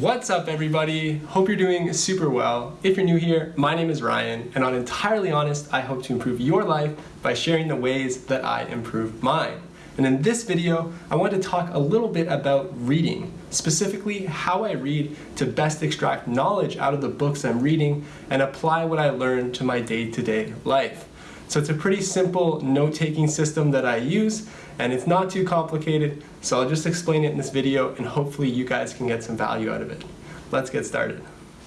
What's up everybody? Hope you're doing super well. If you're new here, my name is Ryan and on Entirely Honest, I hope to improve your life by sharing the ways that I improve mine. And in this video, I want to talk a little bit about reading, specifically how I read to best extract knowledge out of the books I'm reading and apply what I learn to my day-to-day -day life. So it's a pretty simple note-taking system that I use and it's not too complicated, so I'll just explain it in this video and hopefully you guys can get some value out of it. Let's get started.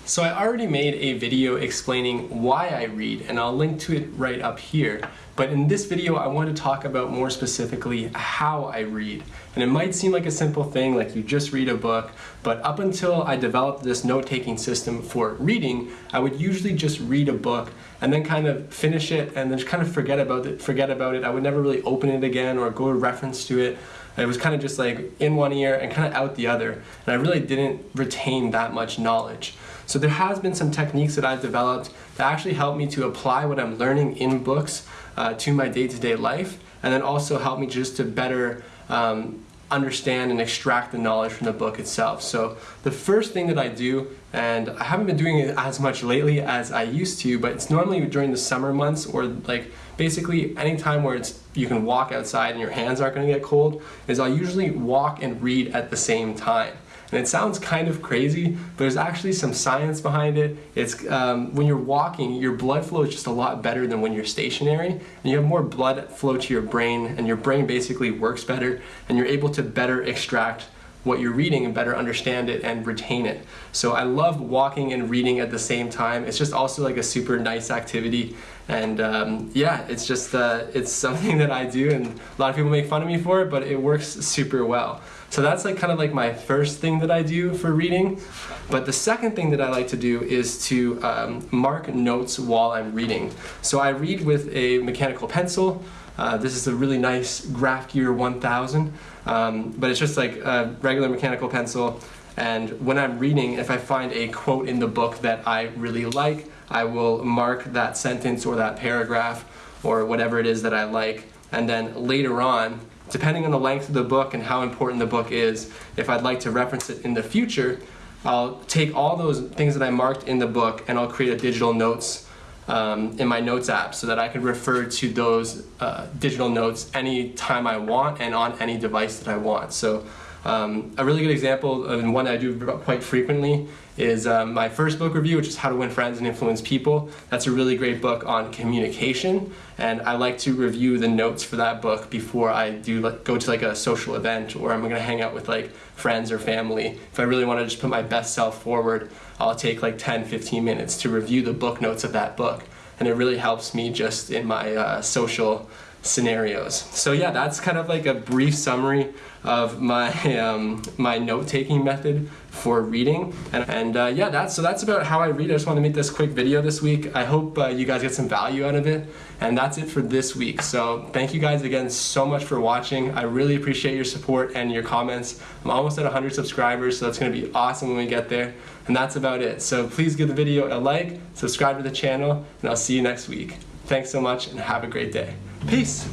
So I already made a video explaining why I read and I'll link to it right up here. But in this video, I want to talk about more specifically how I read. And it might seem like a simple thing, like you just read a book, but up until I developed this note-taking system for reading, I would usually just read a book and then kind of finish it and then just kind of forget about it. Forget about it. I would never really open it again or go to reference to it. It was kind of just like in one ear and kind of out the other. And I really didn't retain that much knowledge. So there has been some techniques that I've developed that actually help me to apply what I'm learning in books uh, to my day-to-day -day life and then also help me just to better um, understand and extract the knowledge from the book itself. So the first thing that I do, and I haven't been doing it as much lately as I used to, but it's normally during the summer months or like basically any time where it's you can walk outside and your hands aren't going to get cold, is I'll usually walk and read at the same time. And it sounds kind of crazy, but there's actually some science behind it. It's um, when you're walking, your blood flow is just a lot better than when you're stationary. And you have more blood flow to your brain, and your brain basically works better, and you're able to better extract what you're reading and better understand it and retain it. So I love walking and reading at the same time. It's just also like a super nice activity. And um, yeah, it's just, uh, it's something that I do and a lot of people make fun of me for it, but it works super well. So that's like kind of like my first thing that I do for reading. But the second thing that I like to do is to um, mark notes while I'm reading. So I read with a mechanical pencil. Uh, this is a really nice Graph Gear 1000, um, but it's just like a regular mechanical pencil. And when I'm reading, if I find a quote in the book that I really like, I will mark that sentence or that paragraph or whatever it is that I like. And then later on, depending on the length of the book and how important the book is, if I'd like to reference it in the future, I'll take all those things that I marked in the book and I'll create a digital notes um, in my notes app so that I can refer to those uh, digital notes anytime I want and on any device that I want. So um, a really good example and one I do quite frequently is um, my first book review, which is How to Win Friends and Influence People. That's a really great book on communication, and I like to review the notes for that book before I do like, go to like a social event or I'm gonna hang out with like friends or family. If I really want to just put my best self forward, I'll take like 10, 15 minutes to review the book notes of that book, and it really helps me just in my uh, social scenarios. So yeah, that's kind of like a brief summary of my um, my note-taking method for reading. And, and uh, yeah, that's so that's about how I read. I just want to make this quick video this week. I hope uh, you guys get some value out of it. And that's it for this week. So thank you guys again so much for watching. I really appreciate your support and your comments. I'm almost at 100 subscribers, so that's going to be awesome when we get there. And that's about it. So please give the video a like, subscribe to the channel, and I'll see you next week. Thanks so much and have a great day. Peace.